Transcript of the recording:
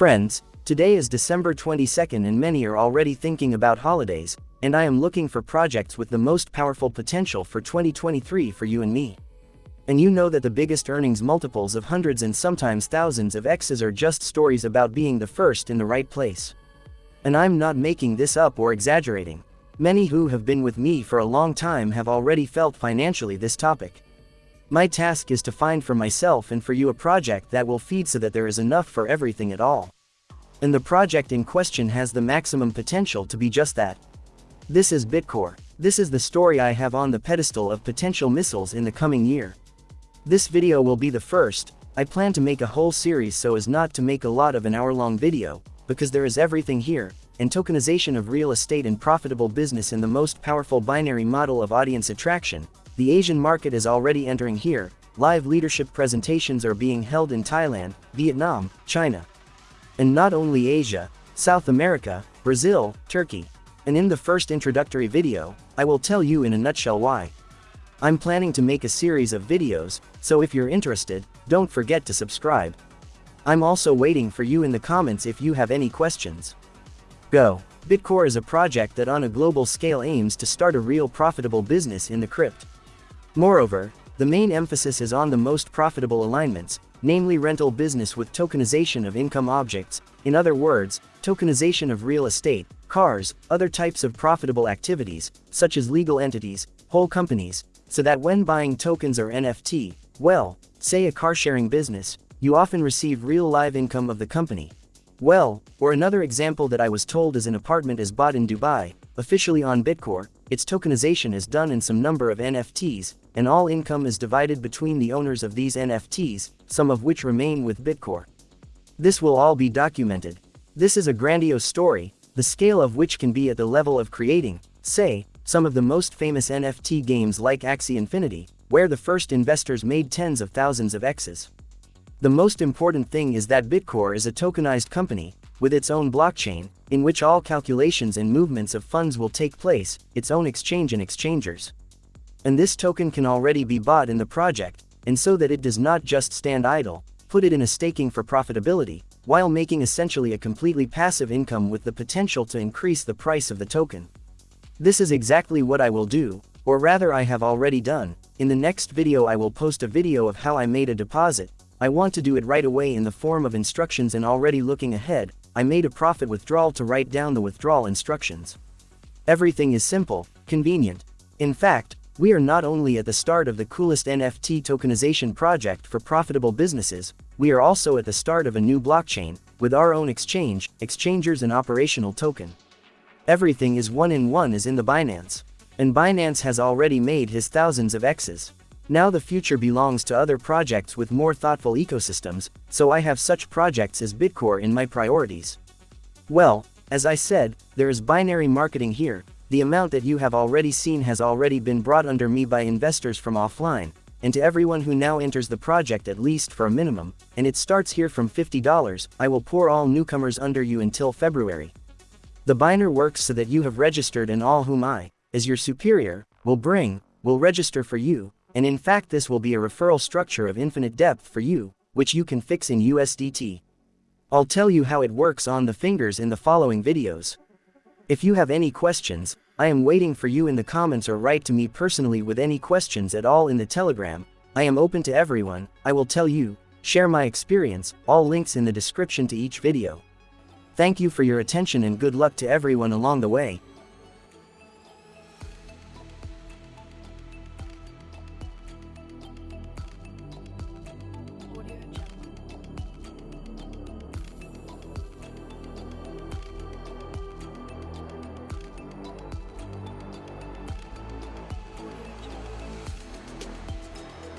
Friends, today is December 22nd and many are already thinking about holidays, and I am looking for projects with the most powerful potential for 2023 for you and me. And you know that the biggest earnings multiples of hundreds and sometimes thousands of X's are just stories about being the first in the right place. And I'm not making this up or exaggerating. Many who have been with me for a long time have already felt financially this topic. My task is to find for myself and for you a project that will feed so that there is enough for everything at all. And the project in question has the maximum potential to be just that. This is Bitcore. This is the story I have on the pedestal of potential missiles in the coming year. This video will be the first, I plan to make a whole series so as not to make a lot of an hour-long video, because there is everything here, and tokenization of real estate and profitable business in the most powerful binary model of audience attraction, the Asian market is already entering here, live leadership presentations are being held in Thailand, Vietnam, China. And not only Asia, South America, Brazil, Turkey. And in the first introductory video, I will tell you in a nutshell why. I'm planning to make a series of videos, so if you're interested, don't forget to subscribe. I'm also waiting for you in the comments if you have any questions. Go. Bitcore is a project that on a global scale aims to start a real profitable business in the crypt. Moreover, the main emphasis is on the most profitable alignments, namely rental business with tokenization of income objects, in other words, tokenization of real estate, cars, other types of profitable activities, such as legal entities, whole companies, so that when buying tokens or NFT, well, say a car sharing business, you often receive real live income of the company, well, or another example that I was told is an apartment is bought in Dubai, officially on Bitcore, its tokenization is done in some number of NFTs, and all income is divided between the owners of these NFTs, some of which remain with Bitcore. This will all be documented. This is a grandiose story, the scale of which can be at the level of creating, say, some of the most famous NFT games like Axie Infinity, where the first investors made tens of thousands of X's. The most important thing is that Bitcore is a tokenized company, with its own blockchain, in which all calculations and movements of funds will take place, its own exchange and exchangers. And this token can already be bought in the project, and so that it does not just stand idle, put it in a staking for profitability, while making essentially a completely passive income with the potential to increase the price of the token. This is exactly what I will do, or rather I have already done, in the next video I will post a video of how I made a deposit, I want to do it right away in the form of instructions and already looking ahead, I made a profit withdrawal to write down the withdrawal instructions. Everything is simple, convenient. In fact, we are not only at the start of the coolest NFT tokenization project for profitable businesses, we are also at the start of a new blockchain, with our own exchange, exchangers and operational token. Everything is one in one as in the Binance. And Binance has already made his thousands of X's. Now the future belongs to other projects with more thoughtful ecosystems, so I have such projects as Bitcore in my priorities. Well, as I said, there is binary marketing here, the amount that you have already seen has already been brought under me by investors from offline, and to everyone who now enters the project at least for a minimum, and it starts here from $50, I will pour all newcomers under you until February. The Biner works so that you have registered and all whom I, as your superior, will bring, will register for you, and in fact this will be a referral structure of infinite depth for you, which you can fix in USDT. I'll tell you how it works on the fingers in the following videos. If you have any questions, I am waiting for you in the comments or write to me personally with any questions at all in the telegram, I am open to everyone, I will tell you, share my experience, all links in the description to each video. Thank you for your attention and good luck to everyone along the way.